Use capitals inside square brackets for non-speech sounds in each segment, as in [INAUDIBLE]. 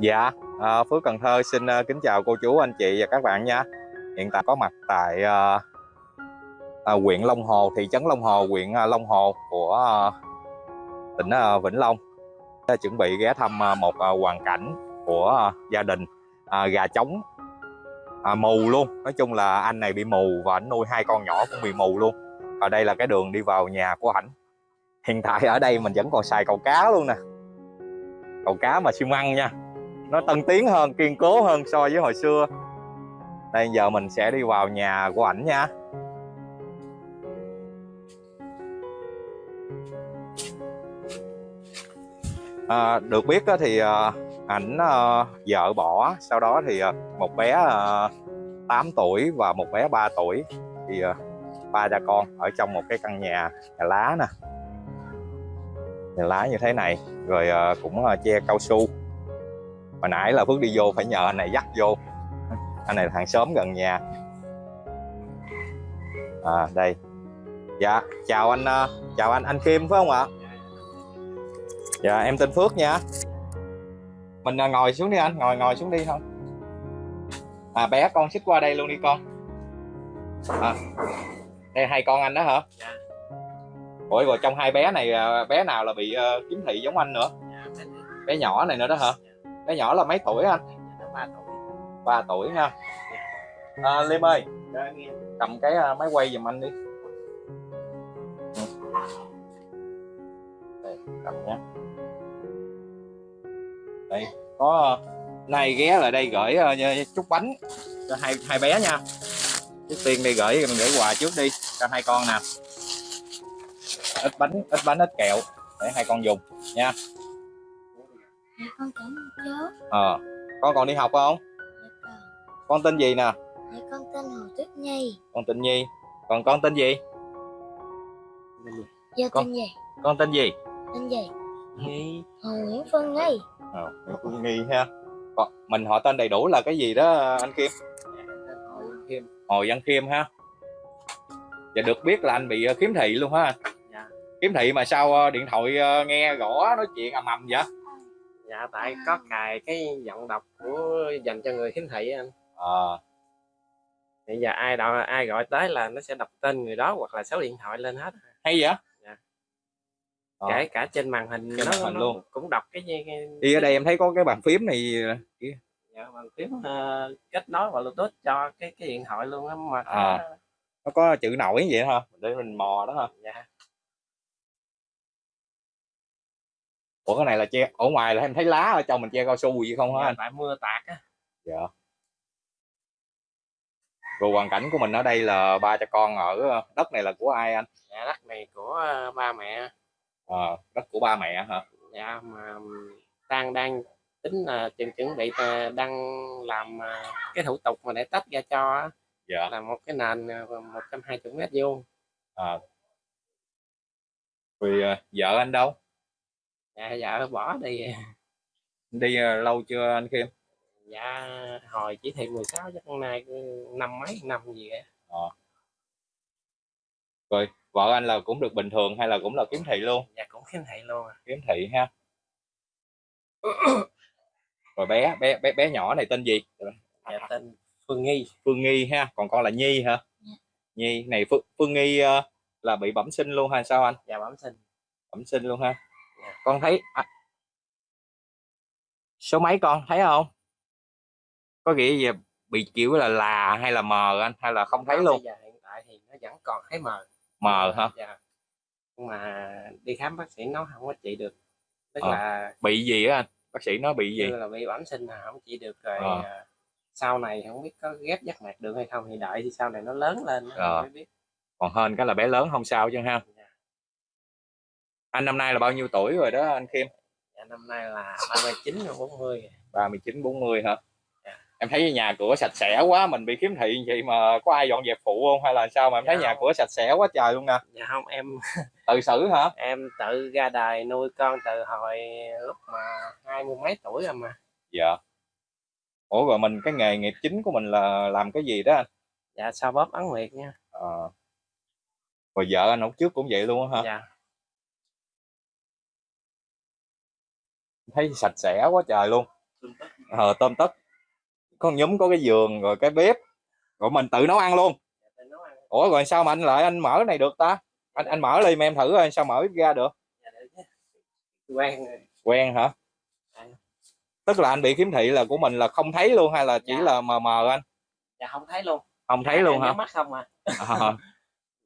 Dạ, à, Phước Cần Thơ xin ờ, kính chào cô chú, anh chị và các bạn nha. Hiện tại có mặt tại uh, uh, huyện Long Hồ, thị trấn Long Hồ, huyện uh, Long Hồ của uh, tỉnh uh, Vĩnh Long. Đã chuẩn bị ghé thăm uh, một uh, hoàn cảnh của uh, gia đình uh, gà trống uh, mù luôn. Nói chung là anh này bị mù và anh nuôi hai con nhỏ cũng bị mù luôn. Ở đây là cái đường đi vào nhà của ảnh. Hiện tại ở đây mình vẫn còn xài cầu cá luôn nè. Cầu cá mà xi măng nha. Nó tân tiến hơn kiên cố hơn so với hồi xưa. Đây giờ mình sẽ đi vào nhà của ảnh nha. À, được biết thì à, ảnh à, vợ bỏ sau đó thì à, một bé 8 tuổi và một bé 3 tuổi. Thì ba cha con ở trong một cái căn nhà nhà lá nè lá như thế này rồi ờ, cũng ờ, che cao su. Hồi nãy là phước đi vô phải nhờ anh này dắt vô. [LAUGHS] Anh này là hàng xóm gần nhà. À đây. Dạ chào anh ờ, chào anh anh kim phải không ạ? Dạ em tên phước nha. Mình ngồi xuống đi anh ngồi ngồi xuống đi không à bé con xích qua đây luôn đi con. À, đây hai con anh đó hả? Dạ ủa rồi trong hai bé này ờ, bé nào là bị uh, kiếm thị giống anh nữa? Dạ, bé nhỏ này nữa đó hả? Bé nhỏ là mấy tuổi anh? Ba tuổi. Ba tuổi nha à, liêm ơi cầm cái à, máy quay giùm anh đi. Đây, cầm nhé. Đây có à, nay ghé lại đây gửi uh, chút bánh cho hai hai bé nha. Trước tiên đi gửi mình gửi quà trước đi cho hai con nè ít bánh ít bánh ít kẹo để hai con dùng nha Dạ con cảm ơn chú. Ờ, con còn đi học không? Dạ con. Con tên gì nè? Dạ con tên Hồ Tuyết Nhi. Con tên Nhi. Còn con tên gì? Dạ con... tên gì? Con tên gì? Tên gì? Nhi. Hồ Nguyễn Phương Nhi. Ờ, Nguyễn Phương Nhi ha. Còn mình họ tên đầy đủ là cái gì đó anh Kim? Hồ Văn Kim. Hồ Văn Kim ha. Dạ được biết là anh bị ờ, khiếm thị luôn ha anh? Khiếm thị mà sao ờ, điện thoại ờ, nghe gõ nói chuyện ầm ầm vậy? dạ tại có cài cái giọng đọc của dành cho người khiếm thị anh à. bây giờ ai đọc ai gọi tới là nó sẽ đọc tên người đó hoặc là số điện thoại lên hết hay vậy dạ. à. kể cả trên màn hình trên nó, màn hình nó luôn cũng đọc cái, cái, cái đi ở đây em thấy có cái bàn phím này dạ, bàn phím uh, kết nối vào bluetooth cho cái cái điện thoại luôn á mà à. nó có chữ nổi vậy hả để mình mò đó hả dạ ủa cái này là che ở ngoài là em thấy lá ở trong mình che cao su gì không hả dạ, anh? tại mưa tạt á. Dạ. Rồi hoàn cảnh của mình ở đây là ba cha con ở đất này là của ai anh? Dạ đất này của ờ, ba mẹ. À, đất của ba mẹ hả? Dạ mà đang đang tính là chuẩn chuẩn bị ờ, đang làm ờ, cái thủ tục mà để tách ra cho dạ. là một cái nền 120 mét vuông. À. rồi vợ anh đâu dạ dạ bỏ đi. Đi uh, lâu chưa anh Kim? Dạ hồi chỉ thị 16 chắc hôm nay năm mấy năm gì vậy à. rồi vợ anh là cũng được bình thường hay là cũng là kiếm thị luôn? Dạ cũng kiếm thị luôn à. kiếm thị ha. Rồi bé bé bé bé nhỏ này tên gì? Dạ tên Phương Nghi. Phương Nghi ha còn con là Nhi hả? Dạ. Nhi này Phương, Phương Nghi uh, là bị bẩm sinh luôn hay sao anh? Dạ bẩm sinh. Bẩm sinh luôn ha con thấy à, số mấy con thấy không? Có nghĩa gì? Bị kiểu là là hay là mờ anh? Hay là không thấy luôn? bây giờ hiện tại thì nó vẫn còn thấy mờ. Mờ hả? Dạ. nhưng mà đi khám bác sĩ nó không có trị được. Tức à, là bị gì á anh? Bác sĩ nó bị gì? Là bị bẩm sinh là không trị được rồi à. sau này không biết có ghép giác mạc được hay không thì đợi thì sau này nó lớn lên à. mới biết. Còn hơn cái là bé lớn không sao chứ ha anh năm nay là bao nhiêu tuổi rồi đó anh Kim? Dạ, năm nay là 39 40 39 40 hả? Dạ. em thấy nhà cửa sạch sẽ quá mình bị khiếm thị vậy mà có ai dọn dẹp phụ không hay là sao mà em thấy dạ nhà cửa sạch sẽ quá trời luôn nè? Dạ không em [LAUGHS] tự xử hả? em tự ra đời nuôi con từ hồi lúc mà hai mươi mấy tuổi rồi mà. Dạ. Ủa rồi mình cái nghề nghiệp chính của mình là làm cái gì đó anh? Dạ sao bóp ấn nguyệt nha. À. rồi vợ anh lúc trước cũng vậy luôn hả? Dạ thấy sạch sẽ quá trời luôn. Ờ tôm tất. Có nhúm có cái giường rồi cái bếp. Rồi mình tự nấu ăn luôn. Ủa rồi sao mà anh lại anh mở này được ta? Anh anh mở đi mà em thử rồi sao mở bếp ga được. Quen rồi. quen hả? À. tức là anh bị khiếm thị là của mình là không thấy luôn hay là chỉ Dạ. là mờ mờ anh? Dạ không thấy luôn. Không thấy luôn hả? mắt không à. À, [LAUGHS]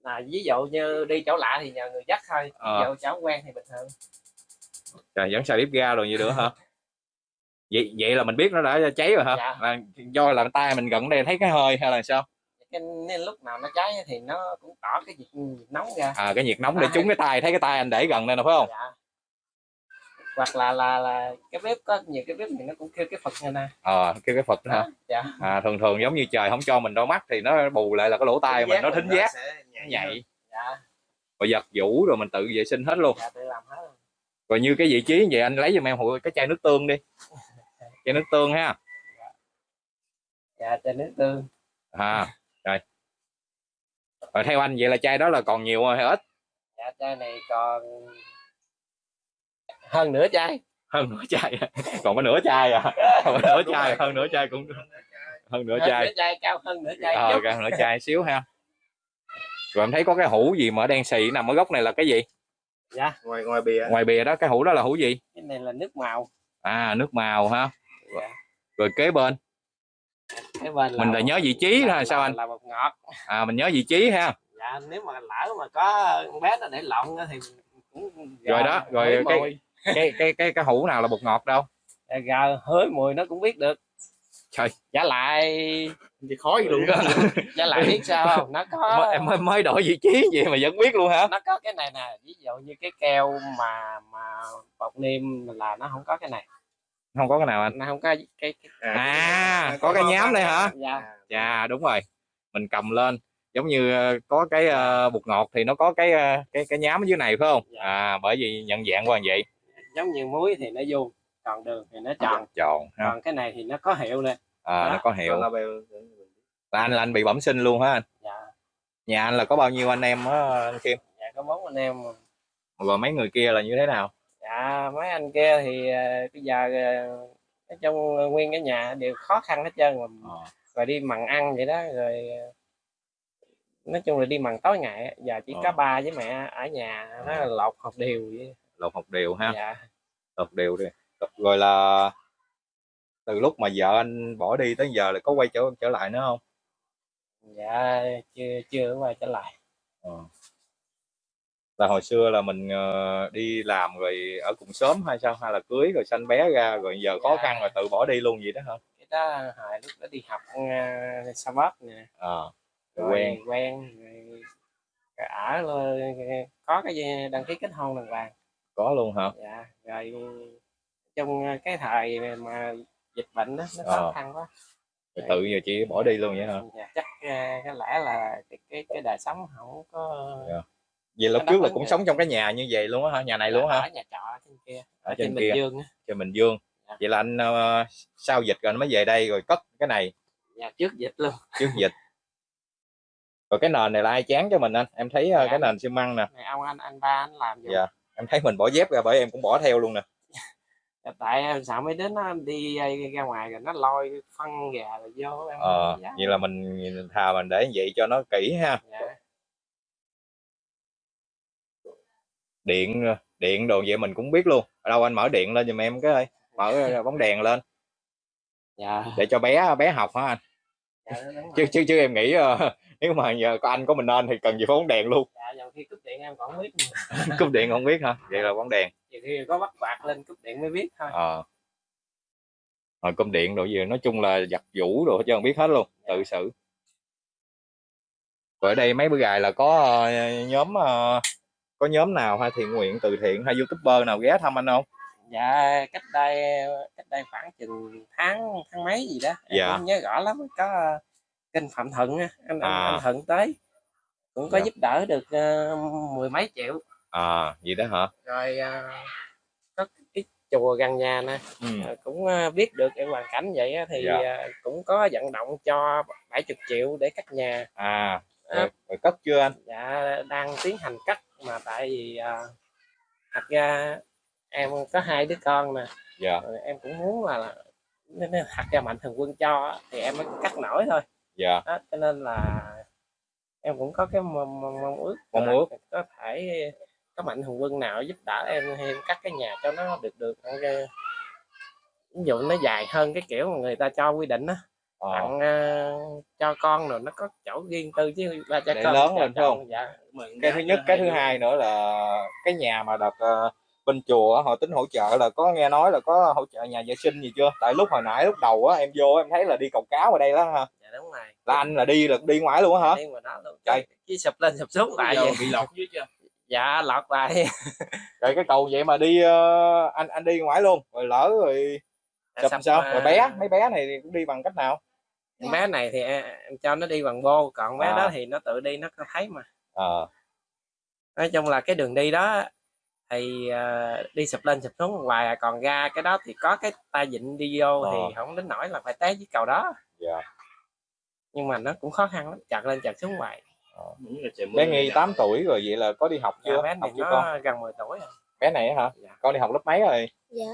là ví dụ như đi chỗ lạ thì nhờ người dắt thôi. Ờ. ví dụ chỗ quen thì bình thường trời vẫn xài bếp ga rồi vậy nữa hả? Vậy vậy là mình biết nó đã cháy rồi hả? Dạ. là do là tay mình gần đây thấy cái hơi hay là sao? Cái nên lúc nào nó cháy thì nó cũng tỏ cái nhiệt, nhiệt nóng ra. À cái nhiệt nóng để À. trúng cái tay thấy cái tay anh để gần đây nè phải không? Dạ. hoặc là là là cái bếp có nhiều cái bếp thì nó cũng kêu cái phật này nè. Ờ kêu cái phật hả? Dạ. À, thường thường giống như trời không cho mình đôi mắt thì nó bù lại là cái lỗ tai mình nó thính giác. nó nhạy dạ. Rồi giật vũ rồi mình tự vệ sinh hết luôn. Dạ tự làm hết. rồi. Rồi như cái vị trí như vậy anh lấy giùm em hụi cái chai nước tương đi. [LAUGHS] Chai nước tương ha. Dạ trên nước tương. À rồi. Rồi theo anh vậy là chai đó là còn nhiều hay ít? Dạ chai này còn hơn nửa chai. Hơn nửa chai còn có nửa chai à? [LAUGHS] Còn nửa chai hơn nửa chai cũng hơn nửa hơn chai. nửa chai cao hơn nửa chai ờ okay, nửa chai xíu ha. Rồi em thấy có cái hũ gì mà đen xì nằm ở góc này là cái gì dạ. Ngoài ngoài bìa. Ngoài bìa đó cái hũ đó là hũ gì? Cái này là nước màu. À nước màu ha Dạ. rồi kế bên. Cái bên mình là nhớ vị trí là, ha sao anh? là bột ngọt. À mình nhớ vị trí ha. Dạ nếu mà lỡ mà có con bé nó để lộn á thì cũng Rồi đó, rồi cái- cái cái cái cái hũ nào là bột ngọt đâu? Dạ, gà hới mùi nó cũng biết được Trời. giả lại. Thì khó gì luôn giả lại. Biết sao không? Nó có em mới, mới đổi vị trí vậy mà vẫn biết luôn hả? Nó có cái này nè ví dụ như cái keo mà mà bột niêm là nó không có cái này. Không có cái nào anh? Nó không có cái, cái à. có cái nhám đây hả? Dạ. Dạ đúng rồi. Mình cầm lên. Giống như ờ, có cái ờ, bột ngọt thì nó có cái ờ, cái cái nhám ở dưới này phải không? Dạ. à bởi vì nhận dạng qua vậy. Giống như muối thì nó vuông còn đường thì nó tròn. Tròn còn cái này thì nó có hiệu nè à, nó Đó. có hiệu. là anh là anh bị bẩm sinh luôn hả anh? Dạ. Nhà anh là có bao nhiêu anh em á anh Kim? Dạ có bốn anh em rồi mấy người kia là như thế nào? Dạ mấy anh kia thì ờ, bây giờ ờ, nói chung ờ, nguyên cái nhà đều khó khăn hết trơn Ờ. rồi đi mần ăn vậy đó rồi ờ, nói chung là đi mần tối ngày giờ chỉ có Ờ. ba với mẹ ở nhà nó là lột học đều vậy. Lột học đều ha? Dạ. Lột đều đi. Rồi là từ lúc mà vợ anh bỏ đi tới giờ là có quay trở trở lại nữa không? Dạ chưa chưa quay trở lại. Ờ. là hồi xưa là mình ờ, đi làm rồi ở cùng sớm hay sao? Hay là cưới rồi sanh bé ra rồi giờ khó Dạ. khăn rồi tự bỏ đi luôn vậy đó hả? Cái đó hồi lúc đó đi học uh, sa bóp nè. Ờ rồi quen. quen rồi, rồi ở luôn, có cái đăng ký kết hôn đàng hoàng. Có luôn hả? Dạ rồi trong cái thời mà dịch bệnh đó nó khó khăn quá. Rồi tự giờ chị bỏ đi luôn vậy hả? Dạ, chắc ờ, có lẽ là cái cái, cái đời sống không có Dạ. vậy lúc trước là cũng được. sống trong cái nhà như vậy luôn á hả? Nhà này luôn á hả? Ở nhà trọ trên kia ở ở trên trên kia. Bình Dương á. Trên Bình Dương. Dạ. vậy là anh ờ, sau dịch rồi anh mới về đây rồi cất cái này. Dạ trước dịch luôn. Trước dịch. [LAUGHS] Rồi cái nền này là ai chán cho mình anh? Em thấy Dạ. cái nền xi măng nè. Này ông anh anh ba anh làm giùm. Dạ. em thấy mình bỏ dép ra bởi em cũng bỏ theo luôn nè. Dạ, tại em sợ mấy đứa nó đi ờ, ra ngoài rồi nó lôi phân gà rồi vô em ờ vậy là mình thà mình để vậy cho nó kỹ ha. Dạ. điện điện đồ vậy mình cũng biết luôn. Ở đâu anh mở điện lên giùm em cái ơi. Mở bóng đèn lên. Dạ. Để cho bé bé học hả anh? Dạ, chứ chứ chứ em nghĩ ờ, nếu mà giờ có anh có mình nên thì cần gì phải bóng đèn luôn. Dạ nhiều khi cúp điện em còn không biết [LAUGHS] cúp điện không biết hả? Vậy là bóng đèn. Nhiều khi có bắt quạt lên cúp điện mới biết thôi. Ờ. Rồi cúp điện đồ gì nói chung là giặt vũ đồ hết trơn biết hết luôn tự xử. Ở đây mấy bữa gài là có ờ, nhóm ờ, có nhóm nào hay thiện nguyện từ thiện hay youtuber nào ghé thăm anh không? Dạ cách đây cách đây khoảng chừng tháng tháng mấy gì đó. Em Dạ. không nhớ rõ lắm có kênh phạm thuận anh, anh, À. anh thuận tới. Cũng có Dạ. giúp đỡ được ờ, mười mấy triệu. À vậy đó hả? Rồi ờ, có cái chùa gần nhà nè. Ừ. ờ, cũng ờ, biết được cái hoàn cảnh vậy thì Dạ. ờ, cũng có vận động cho 70 triệu để cắt nhà. À rồi, rồi cất chưa anh? Dạ đang tiến hành cắt mà tại vì ờ, thật ra em có hai đứa con nè. Dạ. Rồi em cũng muốn là, là thật ra mạnh thường quân cho thì em mới cắt nổi thôi dạ. Đó, cho nên là em cũng có cái mong, mong, mong ước Mong ước. có thể có mạnh thường quân nào giúp đỡ em hay em cắt cái nhà cho nó được được cái- ví dụ nó dài hơn cái kiểu mà người ta cho quy định á ờ, tặng ờ, cho con rồi nó có chỗ riêng tư chứ ba cho Để con lớn lên phải không? dạ. Cái thứ nhất cái thứ hai nữa là cái nhà mà đợt ờ, bên chùa họ tính hỗ trợ là có nghe nói là có hỗ trợ nhà vệ sinh gì chưa? Tại lúc hồi nãy lúc đầu á em vô em thấy là đi cầu cáo ở đây đó ha dạ đúng rồi. Là anh là đi là đi ngoài luôn á hả? Đi ngoài đó luôn. Trời. cái sụp lên sụp xuống lại vậy. bị lọt dưới chưa? Dạ lọt lại [LAUGHS] rồi cái cầu vậy mà đi ờ, anh anh đi ngoài luôn rồi lỡ rồi sụp Sập, sao? à, rồi bé mấy bé này thì cũng đi bằng cách nào? Bé này thì em, em cho nó đi bằng bô còn bé À. đó thì nó tự đi nó có thấy mà. Ờ. Nói chung là cái đường đi đó thì ờ, đi sụp lên sụp xuống hoài à. còn ra cái đó thì có cái tay vịn đi vô Ờ. thì không đến nỗi là phải té dưới cầu đó. Dạ nhưng mà nó cũng khó khăn lắm chặt lên chặt xuống hoài. Mưa bé nghi nè. 8 tuổi rồi vậy là có đi học dạ, chưa? bé học chưa nó con? gần 10 tuổi rồi. Bé này á hả? Dạ. con đi học lớp mấy rồi? Dạ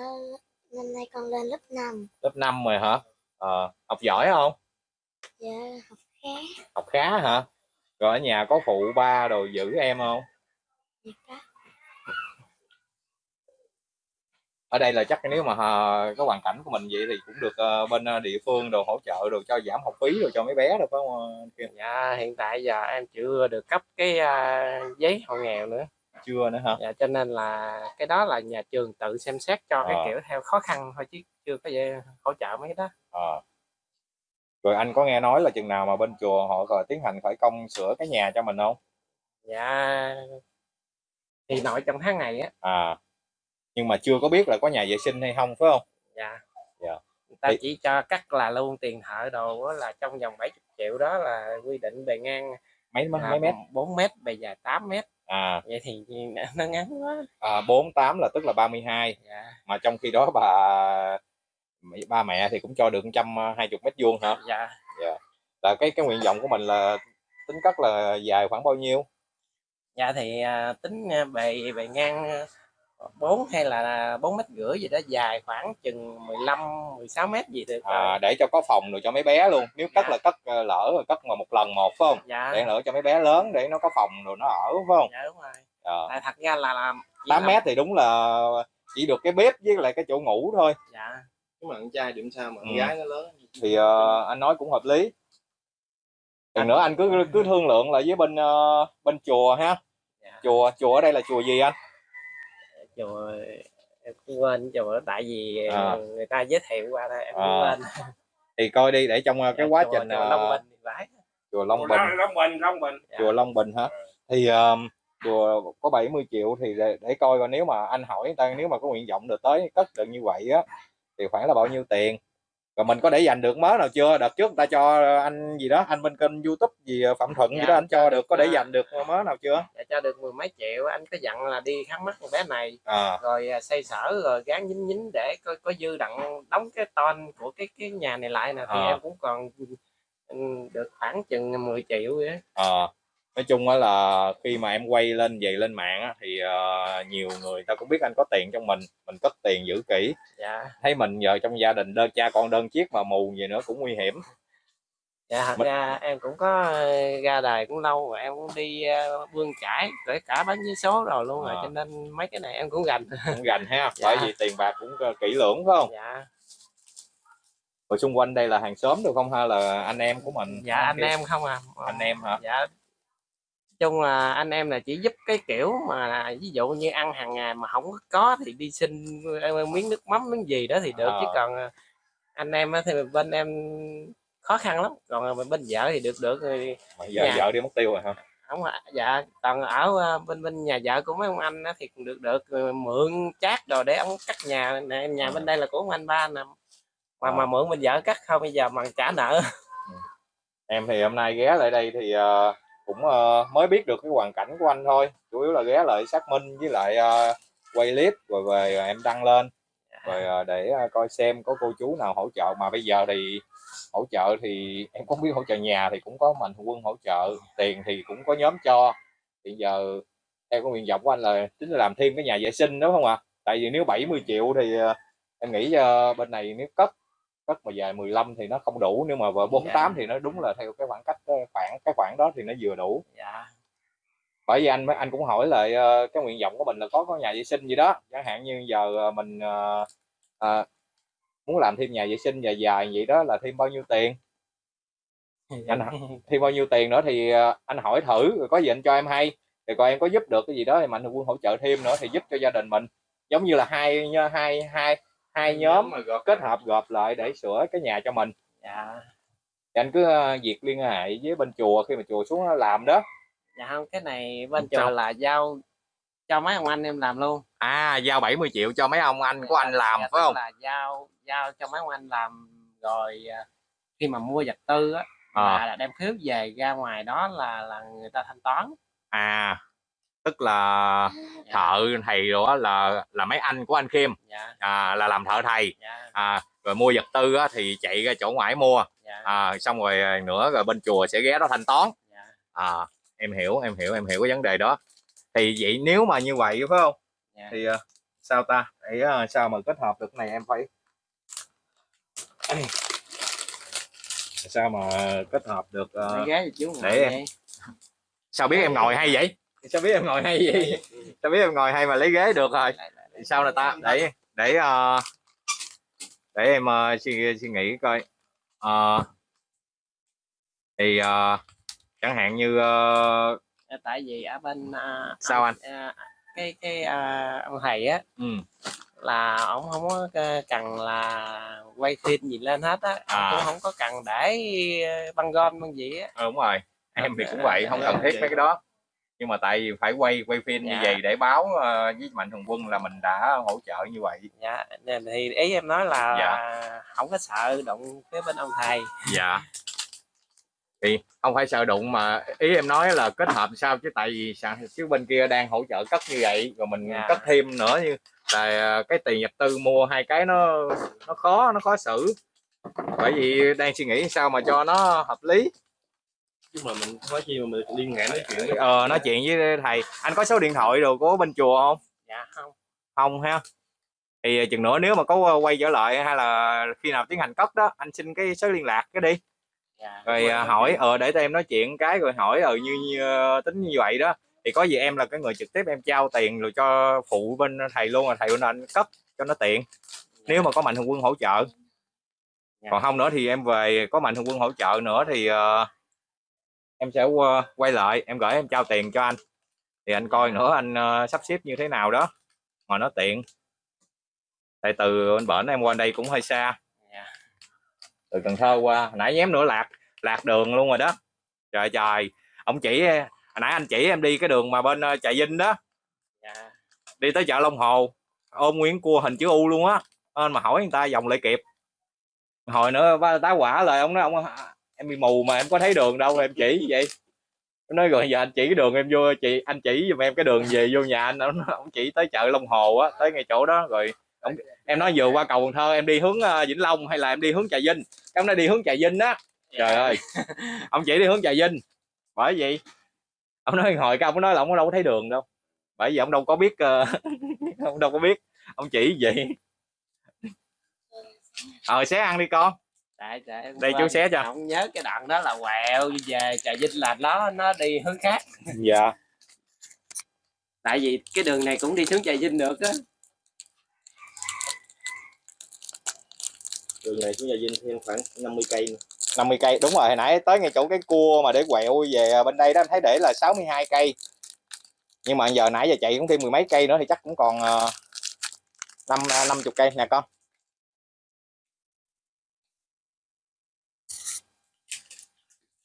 năm nay con lên lớp 5 lớp 5 rồi hả? Ờ học giỏi không? Dạ học khá. Học khá hả? Rồi ở nhà có phụ ba đồ giữ em không? Dạ có ở đây là chắc nếu mà ờ, cái hoàn cảnh của mình vậy thì cũng được ờ, bên ờ, địa phương đồ hỗ trợ đồ cho giảm học phí rồi cho mấy bé được phải không dạ hiện tại giờ em chưa được cấp cái à, giấy hộ nghèo nữa. Chưa nữa hả? Dạ cho nên là cái đó là nhà trường tự xem xét cho cái Ờ. kiểu theo khó khăn thôi chứ chưa có gì hỗ trợ mấy cái đó. Ờ. rồi anh có nghe nói là chừng nào mà bên chùa họ rồi tiến hành khởi công sửa cái nhà cho mình không? Dạ thì nội trong tháng này á. À nhưng mà chưa có biết là có nhà vệ sinh hay không phải không? Dạ. Dạ. người ta Thì- chỉ cho cắt là luôn tiền thợ đồ là trong vòng 70 triệu đó là quy định bề ngang mấy mấy, mấy mét? 4 mét bề dài 8 mét. À, vậy thì nó ngắn quá. À 48 là tức là 32 dạ. Mà trong khi đó bà ba mẹ thì cũng cho được trăm hai chục mét vuông hả? Dạ. Là cái cái nguyện vọng của mình là tính cất là dài khoảng bao nhiêu? Dạ thì à, tính à, bề bề ngang à, 4 hay là 4 mét rưỡi gì đó dài khoảng chừng 15 16 mét gì được rồi. à, để cho có phòng rồi cho mấy bé luôn. Nếu cất Dạ. là cất ờ, lỡ rồi cất mà một lần một phải không? Dạ. Để lỡ cho mấy bé lớn để nó có phòng rồi nó ở phải không? Dạ đúng rồi. Ờ, tại thật ra là làm chỉ 8 làm- mét thì đúng là chỉ được cái bếp với lại cái chỗ ngủ thôi. Dạ. Nếu mà con trai điểm sao mà con Ừ. gái nó lớn thì ờ, anh nói cũng hợp lý. Lần nữa anh cứ cứ thương lượng lại với bên ờ, bên chùa ha. Dạ. Chùa chùa ở đây là chùa gì anh chùa em cũng quên chùa tại vì À. người ta giới thiệu qua đây em cũng À, quên. Thì coi đi để trong ờ, cái Dạ, quá chùa- trình chùa ờ, Long Bình chùa Long Bình. Long Bình Long Bình. Dạ. chùa Long Bình hả? Thì um, chùa có 70 triệu thì để, để coi coi nếu mà anh hỏi người ta nếu mà có nguyện vọng được tới cất được như vậy á thì khoảng là bao nhiêu tiền rồi mình có để dành được mớ nào chưa đợt trước người ta cho anh gì đó anh bên kênh youtube gì ờ, phạm thuận gì Dạ, đó anh cho được có để à. dành được mớ nào chưa dạ, cho được mười mấy triệu anh có dặn là đi khám mắt con bé này à rồi à, xây sở rồi gán nhính nhính để có, có dư đặng đóng cái ton của cái cái nhà này lại nè thì À. em cũng còn ừ, được khoảng chừng 10 triệu vậy á. Nói chung á là khi mà em quay lên về lên mạng á, thì ờ, nhiều người ta cũng biết anh có tiền trong mình mình cất tiền giữ kỹ. Dạ. Thấy mình giờ trong gia đình đơn cha con đơn chiếc mà mù gì nữa cũng nguy hiểm. Dạ thật Mình- ra em cũng có ờ, ra đời cũng lâu rồi em cũng đi ờ, bươn chải kể cả bán vé số rồi luôn rồi À. cho nên mấy cái này em cũng gành cũng gành ha [LAUGHS] Dạ. bởi vì tiền bạc cũng kỹ lưỡng phải không? Dạ. Rồi xung quanh đây là hàng xóm được không hay là anh em của mình? Dạ anh em không à. Anh em hả? Dạ chung là anh em là chỉ giúp cái kiểu mà ví dụ như ăn hàng ngày mà không có thì đi xin ờ, miếng nước mắm miếng gì đó thì được chứ À. còn ờ, anh em thì bên em khó khăn lắm còn ờ, bên vợ thì được được rồi mà giờ Dạ. vợ đi mất tiêu rồi hả không dạ còn ở ờ, bên bên nhà vợ của mấy ông anh thì cũng được được mượn chát rồi để ông cắt nhà nè nhà À. bên đây là của ông anh ba nè mà À. mà mượn bên vợ cắt không bây giờ mà trả nợ em thì hôm nay ghé lại đây thì ờ, cũng ờ, mới biết được cái hoàn cảnh của anh thôi. Chủ yếu là ghé lại xác minh với lại ờ, quay clip rồi về em đăng lên. Rồi ờ, để ờ, coi xem có cô chú nào hỗ trợ. Mà bây giờ thì hỗ trợ thì [LAUGHS] em không biết hỗ trợ nhà thì cũng có mạnh quân hỗ trợ. Tiền thì cũng có nhóm cho. Hiện giờ theo cái nguyện vọng của anh là tính là làm thêm cái nhà vệ sinh đúng không ạ? Tại vì nếu 70 triệu thì ờ, em nghĩ ờ, bên này nếu cất cất mà dài 15 thì nó không đủ nếu mà vợ 48 thì nó đúng là theo cái khoảng cách khoảng cái khoảng đó thì nó vừa đủ. Dạ. Bởi vì anh anh cũng hỏi lại ờ, cái nguyện vọng của mình là có có nhà vệ sinh gì đó. Chẳng hạn như giờ ờ, mình ờ, ờ, muốn làm thêm nhà vệ sinh dài dài vậy đó là thêm bao nhiêu tiền? Anh hả? thêm bao nhiêu tiền nữa thì anh hỏi thử rồi có gì anh cho em hay. Thì coi em có giúp được cái gì đó thì mạnh thường quân hỗ trợ thêm nữa thì giúp cho gia đình mình. Giống như là hai hai hai hai nhóm kết hợp gộp lại để sửa cái nhà cho mình. Dạ. Thì anh cứ ờ, việc liên hệ với bên chùa khi mà chùa xuống làm đó. Dạ không cái này bên chùa là giao cho mấy ông anh em làm luôn. À giao 70 triệu cho mấy ông anh của anh làm Dạ, phải không? là giao giao cho mấy ông anh làm rồi à, khi mà mua vật tư á À. là đem phiếu về ra ngoài đó là là người ta thanh toán. À tức là dạ, thợ thầy á là là mấy anh của anh Khiêm dạ. À, là làm thợ thầy. Dạ. À, rồi mua vật tư á, thì chạy ra chỗ ngoại mua. Dạ. À, xong rồi nữa rồi bên chùa sẽ ghé đó thanh toán. Dạ. À em hiểu em hiểu em hiểu cái vấn đề đó. Thì vậy nếu mà như vậy phải không? Dạ. Thì ờ, sao ta? Để ờ, sao mà kết hợp được cái này em phải sao mà kết hợp được ngồi để em- sao biết em ngồi hay vậy sao biết em ngồi hay vậy sao biết em ngồi hay mà lấy ghế được rồi. Sao là ta? Để để ờ, để em ờ, suy suy nghĩ coi. Ờ, thì ờ, chẳng hạn như Dạ, tại vì ở bên à, Sao anh? à, cái cái à, ông thầy á ừ, là ông không có cần là quay phim gì lên hết á. À. cũng không có cần để băng gom băng gì á. Ờ, đúng rồi. Em thì cũng vậy không cần thiết mấy cái đó nhưng mà tại vì phải quay quay phim như Dạ. vậy để báo ờ, với mạnh thường quân là mình đã hỗ trợ như vậy dạ nên thì ý em nói là Dạ. không có sợ đụng cái bên ông thầy dạ thì không phải sợ đụng mà ý em nói là kết hợp sao chứ tại vì sao chứ bên kia đang hỗ trợ cất như vậy rồi mình Dạ. cất thêm nữa như là cái tiền nhập tư mua hai cái nó nó khó nó khó xử bởi vì đang suy nghĩ sao mà cho nó hợp lý chứ mà mình có chi mà mình liên hệ nói chuyện với ờ nói chuyện với thầy. Anh có số điện thoại đồ của bên chùa không? Dạ không. Không ha. Thì chừng nữa nếu mà có quay trở lại hay là khi nào tiến hành cất đó anh xin cái số liên lạc cái đi. Dạ rồi à, hỏi ờ để tụi em nói chuyện cái rồi hỏi ờ như, như ờ, tính như vậy đó. Thì có gì em là cái người trực tiếp em trao tiền rồi cho phụ bên thầy luôn là thầy bên anh cấp cho nó tiện. Nếu mà có mạnh thường quân hỗ trợ. Dạ. còn không nữa thì em về có mạnh thường quân hỗ trợ nữa thì ờ, em sẽ qua- quay lại em gửi em trao tiền cho anh. Thì anh coi nữa anh ờ, sắp xếp như thế nào đó mà nó tiện. Tại từ bên bển em qua đây cũng hơi xa. Dạ. từ Cần Thơ qua hồi nãy nhém nữa lạc lạc đường luôn rồi đó. Trời trời. Ông chỉ hồi nãy anh chỉ em đi cái đường mà bên ờ, trà vinh đó. Dạ. Đi tới chợ Long Hồ ôm nguyên cua hình chữ U luôn á. Nên mà hỏi người ta vòng lại kịp. Hồi nữa tá quả lời ông nói ông em bị mù mà em có thấy đường đâu em chỉ vậy? Em nói rồi giờ anh chỉ cái đường em vô chị anh chỉ giùm em cái đường về vô nhà anh ông, ông chỉ tới chợ Long Hồ á tới ngay chỗ đó rồi ông, em nói vừa qua cầu Cần Thơ em đi hướng ờ, Vĩnh Long hay là em đi hướng Trà Vinh? Cái ông nói đi hướng Trà Vinh á. Trời ơi ông chỉ đi hướng Trà Vinh. Bởi vậy ông nói hồi cái ông nói là ông đâu có thấy đường đâu. Bởi vì ông đâu có biết ờ, [LAUGHS] ông đâu có biết ông chỉ vậy. Ờ xé ăn đi con tại tại Đây, chú xé cho. không nhớ cái đoạn đó là quẹo về trà vinh là nó nó đi hướng khác. Dạ. Tại vì cái đường này cũng đi xuống trà vinh được á. Đường này xuống nhà Vinh thêm khoảng 50 cây nữa. 50 cây đúng rồi hồi nãy tới ngay chỗ cái cua mà để quẹo về bên đây đó em thấy để là 62 cây. Nhưng mà giờ nãy giờ chạy cũng thêm mười mấy cây nữa thì chắc cũng còn ờ, năm năm chục cây nè con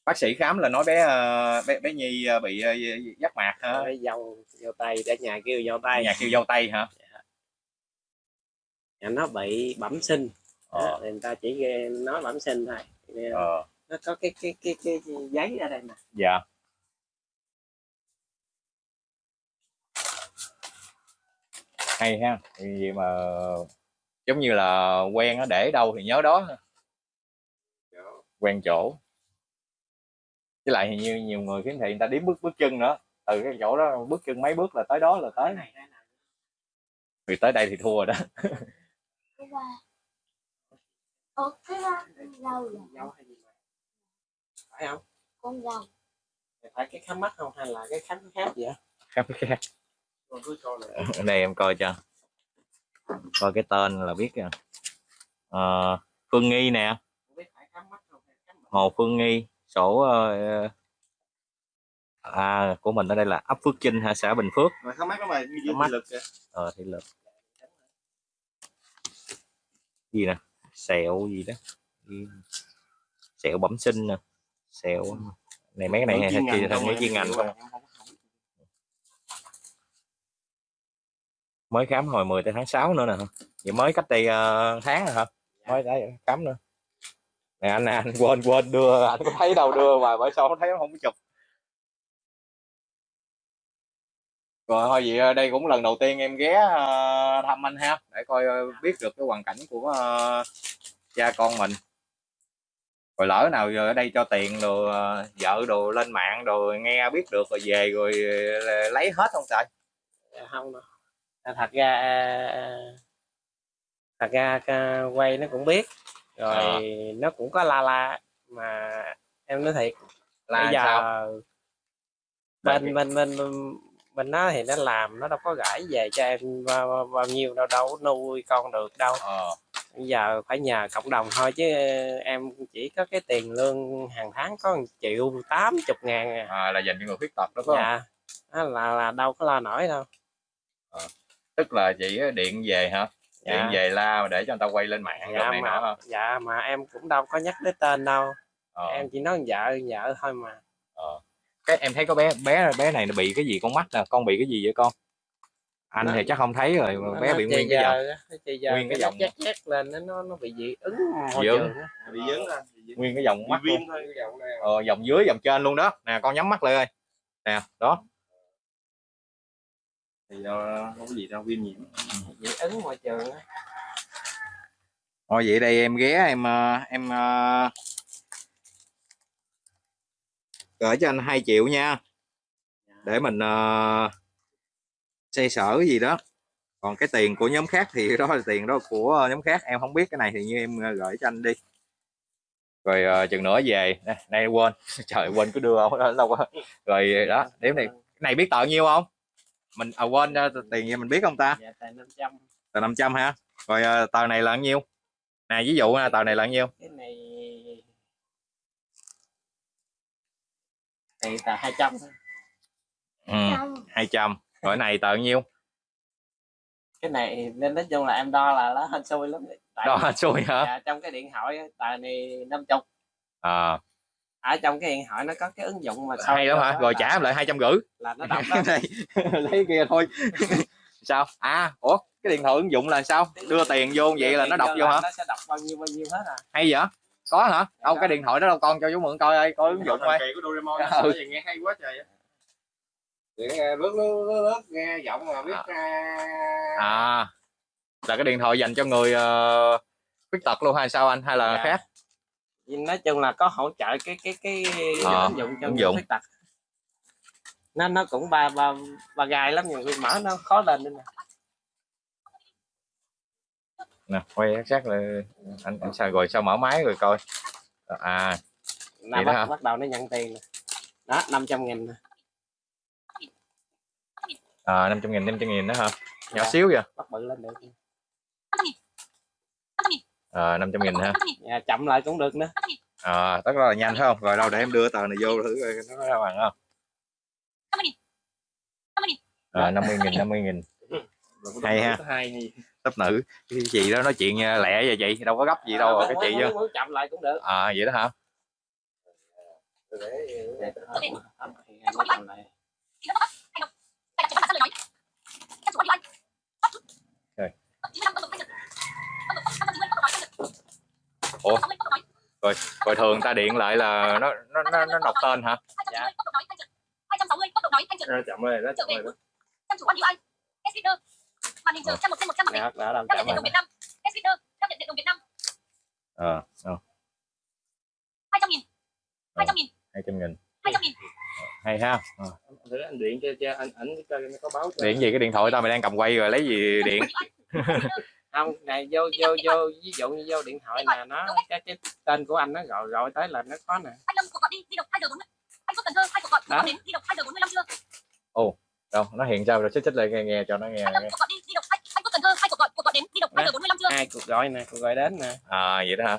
bác sĩ khám là nói bé ờ, bé bé nhi ờ, bị ờ, giác mạc hả? Dâu dâu tay để nhà kêu dâu tay. Nhà kêu dâu tây hả? Nhà nó bị bẩm sinh. Ờ. Thì người ta chỉ nói bẩm sinh thôi. Ờ. nó có cái cái cái cái giấy ở đây nè. Dạ. Hay ha vậy mà giống như là quen nó để đâu thì nhớ đó. Quen chỗ với lại hình như nhiều người khiếm thị người ta đếm bước bước chân nữa. Từ cái chỗ đó bước chân mấy bước là tới đó là tới. Vì tới đây thì thua rồi đó. Dâu hay gì mà? Phải không? Con phải cái khám mắt không hay là cái khám khác gì á khác. Ở đây em coi cho. Coi cái tên là biết Ờ, Phương Nghi nè. Không biết phải khám mắt không hay khám bệnh. Hồ Phương Nghi sổ ờ, à của mình ở đây là ấp Phước Chinh ha xã Bình Phước. Mà không nó mà thị lực kìa. Ờ thị lực. Gì nè? Sẹo gì đó. Gì? sẹo bẩm sinh nè. Sẹo này mấy cái này hay chi thành những chuyên ngành không? mới khám hồi 10 tới tháng 6 nữa nè vậy mới cách đây ờ, tháng rồi hả? Mới đấy khám nữa nè anh nè anh quên quên, đưa, anh có thấy đâu, đưa mà bởi sao không thấy nó không có chụp. Rồi, thôi vậy ờ, đây cũng lần đầu tiên em ghé ờ, thăm anh ha, để coi ờ, biết được cái hoàn cảnh của cha con mình. Rồi lỡ nào giờ ở đây cho tiền rồi vợ đồ lên mạng rồi nghe biết được rồi về rồi lấy hết không trời? Dạ, không đâu. Thật ra thật ra quay nó cũng biết rồi Ờ. nó cũng có la la mà em nói thiệt là bây giờ sao? Bên bên bên bên nó thì nó làm nó đâu có gãi về cho em bao, bao nhiêu đâu đâu có nuôi con được đâu. Ờ. Bây giờ phải nhờ cộng đồng thôi chứ em chỉ có cái tiền lương hàng tháng có 1 triệu tám chục ngàn à. à, là dành cho người khuyết tật đó phải không? Dạ. Đó là là đâu có lo nổi đâu. Tức là chỉ điện về hả điện dạ. về la để cho người ta quay lên mạng dạ này nọ mà hả? dạ mà em cũng đâu có nhắc đến tên đâu. Ờ. em chỉ nói vợ vợ thôi mà. Ờ. cái em thấy có bé bé bé này nó bị cái gì con mắt nè con bị cái gì vậy con? Anh Nó- thì chắc không thấy rồi mà Nó- bé nó bị nguyên cái dòng giờ chì giờ nguyên cái dòng. chét chét lên nó nó nó bị dị ứng môi Dị ứng. trường bị dướng nguyên cái dòng mắt viêm luôn. thôi cái dòng này. Ờ, dòng dưới dòng trên luôn đó. Nè con nhắm mắt lại ơi. Nè đó thì đâu không có gì đâu viêm nhiễm. Dị ứng môi trường á. thôi vậy đây em ghé em ờ, em ờ, gửi cho anh 2 triệu nha. Để mình uh, xây sở cái gì đó. Còn cái tiền của nhóm khác thì [LAUGHS] đó là tiền đó của ờ, nhóm khác. Em không biết cái này thì như em ờ, gửi cho anh đi. Rồi ờ, chừng nữa về. Nay quên. [LAUGHS] Trời quên cứ đưa không? Đâu quá. Rồi đó điểm này cái này biết tờ nhiêu không mình à, quên ờ, tiền gì mình biết không ta? Dạ tại 500 tờ 500 ha rồi ờ, tờ này là bao nhiêu? Nè ví dụ tờ này là bao nhiêu? Cái này này tờ 200 thôi. ừ, Trong 200 rồi này tờ bao nhiêu? Cái này nên nói chung là em đo là nó hên xui lắm tại đó xui hả? Dạ, trong cái điện thoại tờ này 50 à, ở trong cái điện thoại nó có cái ứng dụng mà hay lắm hả? rồi trả lại hai trăm rưỡi. là nó đọc đó. [LAUGHS] Đây lấy kia thôi. [LAUGHS] Sao? À ủa cái điện thoại ứng dụng là sao? Đưa tiền vô vậy là nó đọc vô hả? nó sẽ đọc bao nhiêu bao nhiêu hết à. Hay vậy? Có hả? Đâu cái điện thoại đó đâu con cho chú mượn coi ơi coi ứng dụng coi. kỳ của Doraemon Ừ. vậy nghe hay quá trời nghe lướt lướt lướt lướt nghe giọng mà biết À. à là cái điện thoại dành cho người ờ, khuyết tật luôn hay sao anh? Hay là Dạ. khác nói chung là có hỗ trợ cái cái cái Ờ, ứng dụng cho ứng người khuyết tật. Nó nó cũng ba ba ba gai lắm nhiều khi mở nó khó lên nữa nè. Quay sát là anh, anh sao rồi sao mở máy rồi coi. À Vậy đó bắt, bắt đầu nó nhận tiền nè. Đó 500 nghìn nè. à, 500 nghìn 500 nghìn đó hả? Nhỏ Dạ. xíu vậy? Bắt bự lên được à, 500 nghìn ha. Dạ, chậm lại cũng được nữa. À, tất là nhanh phải không? Rồi đâu để em đưa tờ này vô thử coi nó ra bằng không? À, 50 nghìn 50 nghìn. Hay ha. tấp nữ. Cái chị đó nói chuyện à, lẹ vậy chị đâu có gấp gì đâu À, cái chị chứ chậm lại cũng được. À vậy đó hả Dạ, thì em mới chậm lại. Rồi thường ta điện lại là nó nó nó, nó đọc tên hả? Dạ. Chậm rồi đó chậm rồi đó. Dạ, đã làm chậm lại ờ ờ, hai trăm nghìn. Hai trăm nghìn hai trăm nghìn hai trăm nghìn hay ha. Ờ. thử anh điện cho cho anh ảnh có báo cho. điện gì? Cái điện thoại tao mày đang cầm quay rồi lấy gì điện [LAUGHS] không này vô vô vô ví dụ như vô điện thoại nè nó cái cái tên của anh nó gọi gọi tới là nó có nè. Anh lâm cuộc gọi đi di động hai giờ bốn anh phúc cần thơ hai cuộc gọi cuộc Đó. gọi đến di động hai giờ bốn mươi lăm chưa? Đâu nó hiện sao rồi? Xích xích lại nghe, nghe cho nó nghe, anh lâm cuộc gọi đi di động hai anh phúc cần thơ hai cuộc gọi cuộc gọi đến di động hai giờ bốn mươi lăm chưa? Hai cuộc gọi nè cuộc gọi đến nè. À vậy đó hả?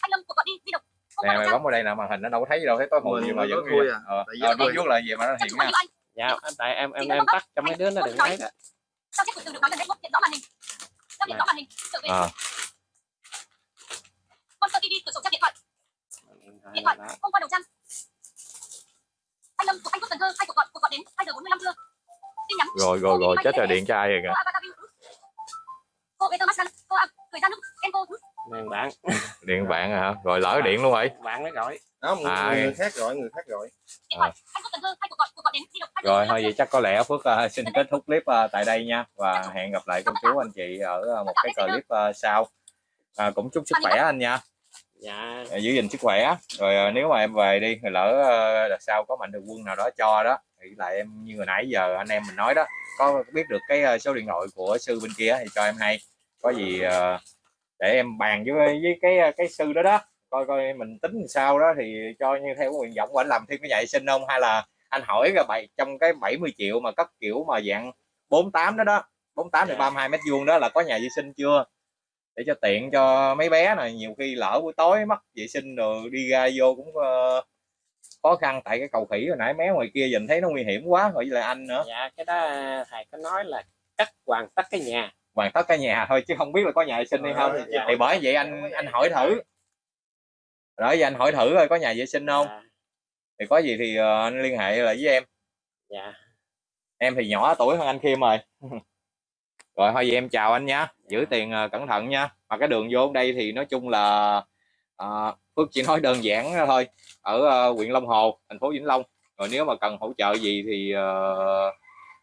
Anh lâm cuộc gọi đi động không nè mày bấm vào đây nè màn hình nó đâu có thấy gì đâu thấy tối Mình gì mà vẫn ghi à. ờ nó vuốt là gì mà nó hiện nha. dạ tại em em em tắt cho mấy đứa nó đừng thấy đó. sao chép từ được nói gần đây hiện rõ màn hình giao diện rõ màn hình trở về à, Monster TV cửa sổ trang điện thoại. Điện thoại không qua đầu trang anh lâm của anh phúc cần thơ hai cuộc gọi cuộc gọi đến? Hai giờ bốn mươi lăm chưa? Tin nhắn. Rồi rồi rồi chết rồi điện cho ai rồi kìa. Cô Peter Mascan cô à thời gian lúc em cô nè bạn điện bạn à hả? Rồi lỡ điện luôn rồi bạn nó gọi. Đó người, À, người khác gọi người khác gọi. Điện giờ rồi thôi vậy chắc có lẽ phước ờ, xin kết thúc clip ờ, tại đây nha. Và hẹn gặp lại cô chú anh chị ở ờ, một cái clip ờ, sau. À, cũng chúc sức khỏe anh nha. Dạ. Giữ gìn sức khỏe. Rồi ờ, nếu mà em về đi rồi lỡ ờ, đợt sau có mạnh thường quân nào đó cho đó thì lại em như hồi nãy giờ anh em mình nói đó. Có biết được cái ờ, số điện thoại của sư bên kia thì cho em hay. Có gì ờ, để em bàn với với cái cái sư đó đó coi coi mình tính sao đó thì cho như theo nguyện vọng của anh làm thêm cái nhà vệ sinh không? Hay là anh hỏi cái bảy trong cái 70 triệu mà cất kiểu mà dạng 48 đó đó 48 thì Dạ. 32 mét vuông đó là có nhà vệ sinh chưa? Để cho tiện cho mấy bé này nhiều khi lỡ buổi tối mất vệ sinh rồi đi ra vô cũng ờ, khó khăn. Tại cái cầu khỉ hồi nãy mé ngoài kia nhìn thấy nó nguy hiểm quá rồi với lại anh nữa. Dạ cái đó thầy có nói là cắt hoàn tất cái nhà hoàn tất cái nhà thôi chứ không biết là có nhà vệ sinh hay không. Dạ. thì bởi vậy anh anh hỏi thử. Rồi giờ anh hỏi thử coi có nhà vệ sinh không. Dạ, thì có gì thì ờ, anh liên hệ lại với em. Dạ. Em thì nhỏ tuổi hơn anh Khiêm rồi. [LAUGHS] Rồi thôi vậy em chào anh nha giữ tiền ờ, cẩn thận nha. Mà cái đường vô đây thì nói chung là ờ, Phước chỉ nói đơn giản đó thôi. Ở huyện Long Hồ thành phố Vĩnh Long. Rồi nếu mà cần hỗ trợ gì thì ờ,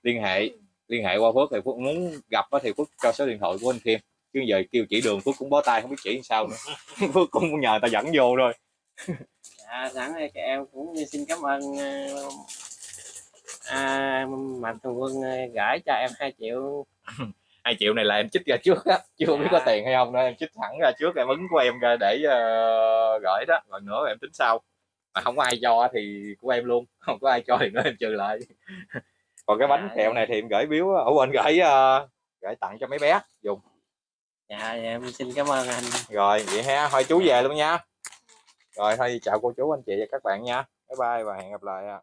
liên hệ liên hệ qua Phước thì Phước muốn gặp thì Phước cho số điện thoại của anh Khiêm chứ giờ kêu chỉ đường Phước cũng bó tay không biết chỉ sao nữa. [LAUGHS] [LAUGHS] Phước cũng nhờ ta dẫn vô thôi [LAUGHS] dạ sẵn đây các em cũng xin cảm ơn ờ, à, mạnh thường quân ờ, gửi cho em 2 triệu. Hai triệu này là em chích ra trước á chưa biết có Dạ. tiền hay không nữa. Em chích thẳng ra trước em ứng của em ra để ờ, gửi đó. Còn nữa em tính sau. Mà không có ai cho thì của em luôn không có ai cho thì nữa em trừ lại còn cái bánh Dạ. kẹo này thì em gửi biếu ở quên gửi ờ, gửi tặng cho mấy bé dùng. Dạ em xin cảm ơn anh. Rồi vậy ha thôi chú về luôn nha. Rồi thôi chào cô chú anh chị và các bạn nha. Bye bye và hẹn gặp lại ạ